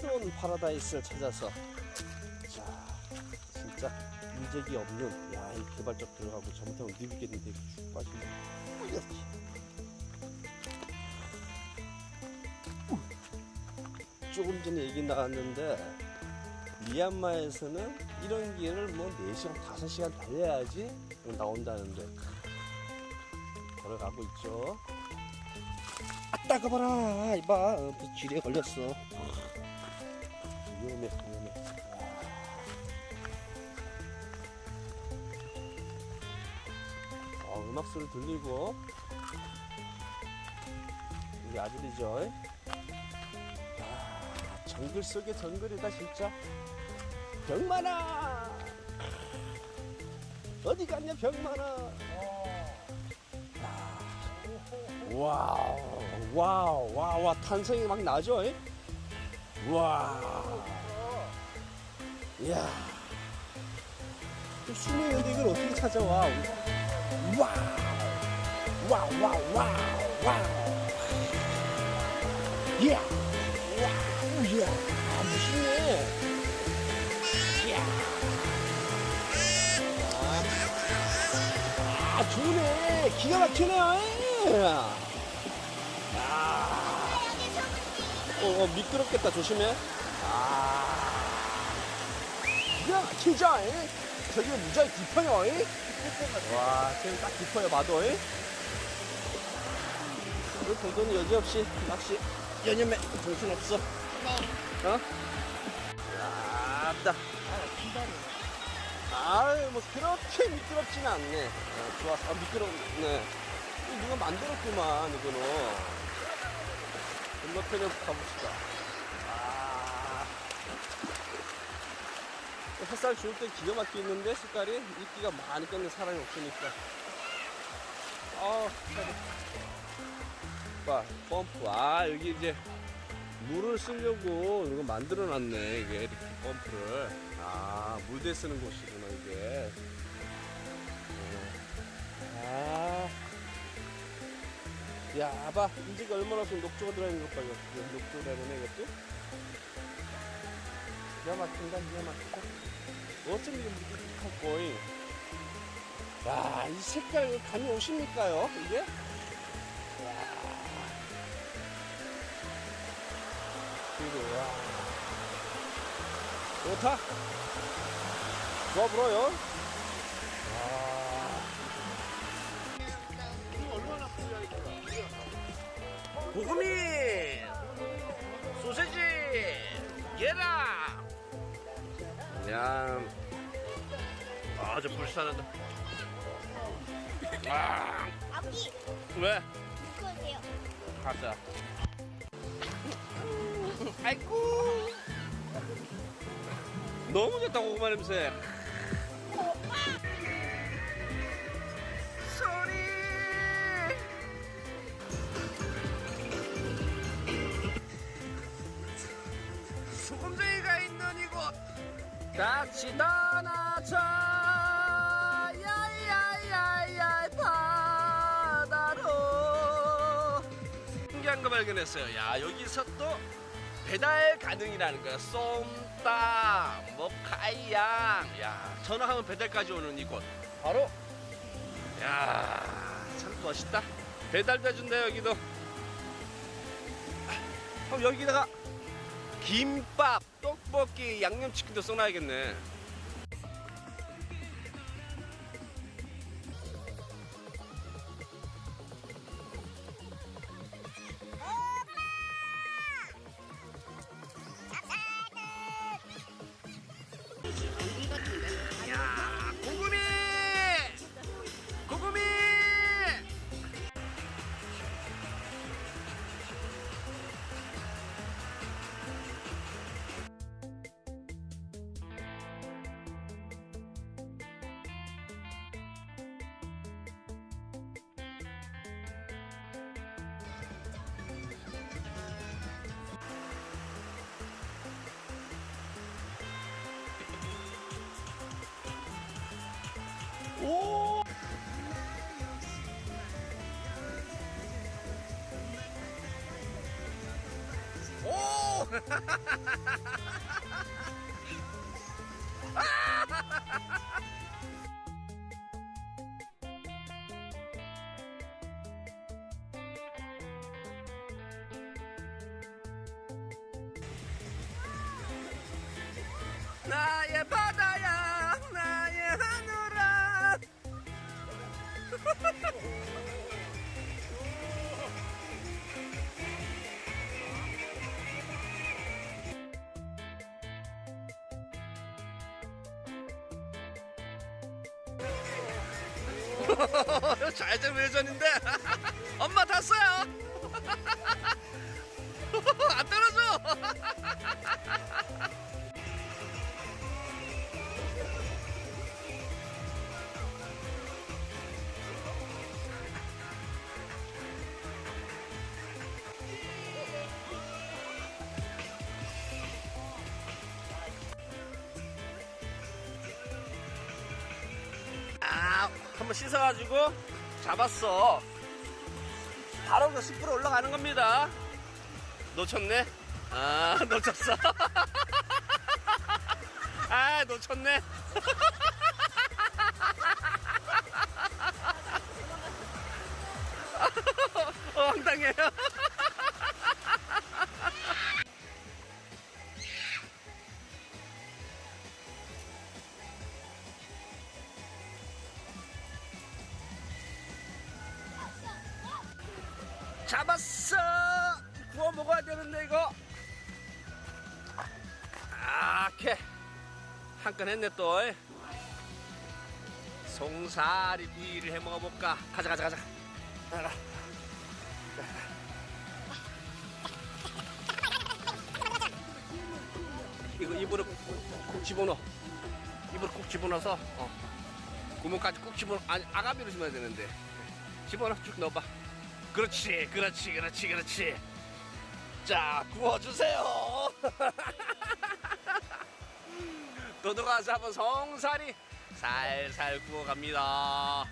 새로운 파라다이스를 찾아서 자 진짜 인적이 없는 야 이 개발적 들어가고 잘못하면 늙겠는데 쭉 빠지네 이렇게. 조금 전에 얘기 나왔는데 미얀마에서는 이런 길을 뭐 4시간, 5시간 달려야지 나온다는데 걸어가고 있죠. 아, 따 가봐라. 이봐. 어, 쥐에 걸렸어. 위험해, 위험해. 어, 음악 소리 들리고. 우리 아들이죠. 아, 정글 속의 정글이다, 진짜. 병만아! 어디 갔냐, 병만아! wow, wow, wow, 와, 탄성이 막 나죠? 이? 와. 이야. 있는데 이걸 어떻게 찾아와? wow. wow, wow, wow, wow. 이야. wow, 이야. 아, 멋있네. 이야. 아, 좋네. 기가 막히네요. 아. 어, 어, 미끄럽겠다. 조심해. 아. 기가 막히죠? 이? 저기 무지하게 깊어요. 이? 와, 지금 딱 깊어요. 봐도. 이? 우리 동도는 여지없이 낚시 연념에 정신없어. 네. 어? 아따. 아유, 뭐, 그렇게 미끄럽지는 않네. 어, 좋았어. 아, 미끄럽네. 누가 만들었구만, 이거는. 건너편에 가봅시다. 햇살 좋을 때 기가 막히는데, 색깔이? 이끼가 많이 꼈는 사람이 없으니까. 아. 봐, 펌프. 아, 여기 이제 물을 쓰려고 이거 만들어 놨네, 이게. 이렇게 펌프를. 아, 물대 쓰는 곳이구나, 이게. 어. 아. 야, 봐. 인지가 얼마나 좀 녹조가 들어있는 것 봐, 이거. 이거 녹조라는 이것도. 기가 막힌다, 기가 막히다. 어쩜 이게 무뚝뚝할 거이. 야, 이 색깔 감이 오십니까요, 이게? 야. 그리고, 와. 좋다. 좋아 불어요. 아. 고구미 소세지 얘라 야. 아저 불쌍하다. 아. 아버지, 왜? 이거 세요. 가자. 아이고 너무 좋다 고구마 냄새 같이 떠나자. 야야야야 바다로. 신기한 거 발견했어요. 야 여기서 또 배달 가능이라는 거야. 쏨따 뭐 카이양. 야 전화하면 배달까지 오는 이곳. 바로 야 참 멋있다. 배달도 해준다 여기도. 그럼 여기다가 김밥, 떡볶이, 양념치킨도 써놔야겠네. 오! 오! 나의 바다야 잘된 외전인데? 엄마 탔어요. 안 떨어져 한번 씻어가지고 잡았어. 바로 그 숲으로 올라가는 겁니다. 놓쳤네? 아, 놓쳤어. 아, 놓쳤네. 어, 황당해요. 이거. 아, 캐. 한건 했네, 또. 송사리 구이를 해 먹어볼까? 가자, 가자, 가자. 이거 입으로 콕 집어넣어. 입으로 콕 집어넣어서, 어. 구멍까지 꾹 집어넣어. 아니, 아가미로 심어야 되는데. 집어넣어, 쭉 넣어봐. 그렇지, 그렇지, 그렇지, 그렇지. 자, 구워주세요. 도도가 잡은 성살이 살살 구워갑니다.